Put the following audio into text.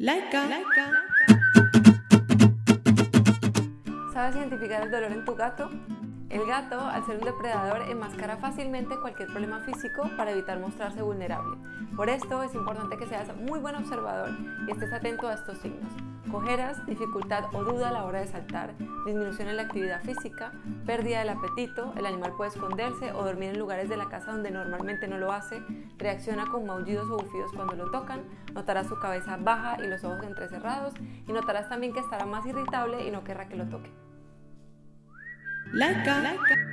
Laika. ¿Sabes identificar el dolor en tu gato? El gato, al ser un depredador, enmascara fácilmente cualquier problema físico para evitar mostrarse vulnerable. Por esto es importante que seas muy buen observador y estés atento a estos signos. Cojeras, dificultad o duda a la hora de saltar, disminución en la actividad física, pérdida del apetito, el animal puede esconderse o dormir en lugares de la casa donde normalmente no lo hace, reacciona con maullidos o bufidos cuando lo tocan, notarás su cabeza baja y los ojos entrecerrados y notarás también que estará más irritable y no querrá que lo toque. Like, like.